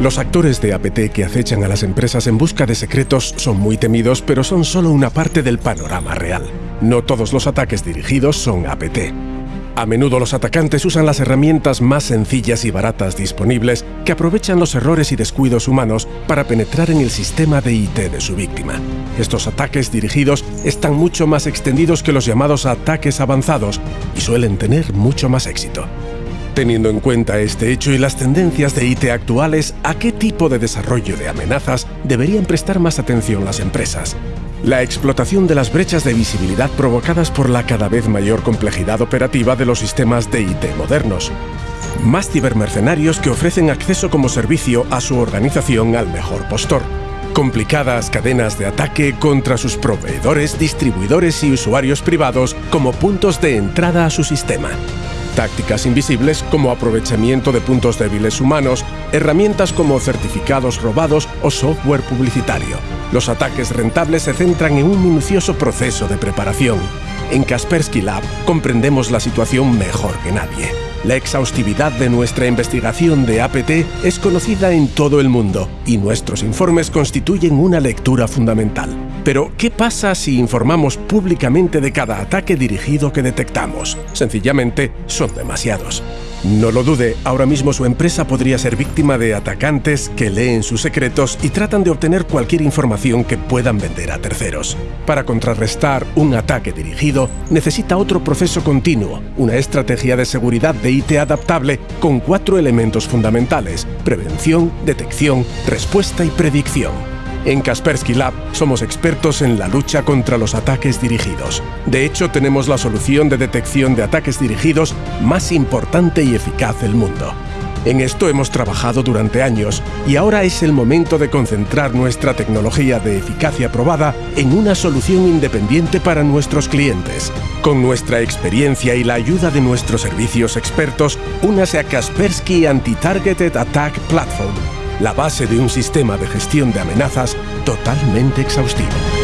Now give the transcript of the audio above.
Los actores de APT que acechan a las empresas en busca de secretos son muy temidos, pero son solo una parte del panorama real. No todos los ataques dirigidos son APT. A menudo los atacantes usan las herramientas más sencillas y baratas disponibles que aprovechan los errores y descuidos humanos para penetrar en el sistema de IT de su víctima. Estos ataques dirigidos están mucho más extendidos que los llamados ataques avanzados y suelen tener mucho más éxito. Teniendo en cuenta este hecho y las tendencias de IT actuales, ¿a qué tipo de desarrollo de amenazas deberían prestar más atención las empresas? La explotación de las brechas de visibilidad provocadas por la cada vez mayor complejidad operativa de los sistemas de IT modernos. Más cibermercenarios que ofrecen acceso como servicio a su organización al mejor postor. Complicadas cadenas de ataque contra sus proveedores, distribuidores y usuarios privados como puntos de entrada a su sistema tácticas invisibles como aprovechamiento de puntos débiles humanos, herramientas como certificados robados o software publicitario. Los ataques rentables se centran en un minucioso proceso de preparación. En Kaspersky Lab comprendemos la situación mejor que nadie. La exhaustividad de nuestra investigación de APT es conocida en todo el mundo y nuestros informes constituyen una lectura fundamental. Pero, ¿qué pasa si informamos públicamente de cada ataque dirigido que detectamos? Sencillamente, son demasiados. No lo dude, ahora mismo su empresa podría ser víctima de atacantes que leen sus secretos y tratan de obtener cualquier información que puedan vender a terceros. Para contrarrestar un ataque dirigido, necesita otro proceso continuo, una estrategia de seguridad de IT adaptable con cuatro elementos fundamentales, prevención, detección, respuesta y predicción. En Kaspersky Lab somos expertos en la lucha contra los ataques dirigidos. De hecho, tenemos la solución de detección de ataques dirigidos más importante y eficaz del mundo. En esto hemos trabajado durante años y ahora es el momento de concentrar nuestra tecnología de eficacia probada en una solución independiente para nuestros clientes. Con nuestra experiencia y la ayuda de nuestros servicios expertos, únase a Kaspersky Anti-Targeted Attack Platform la base de un sistema de gestión de amenazas totalmente exhaustivo.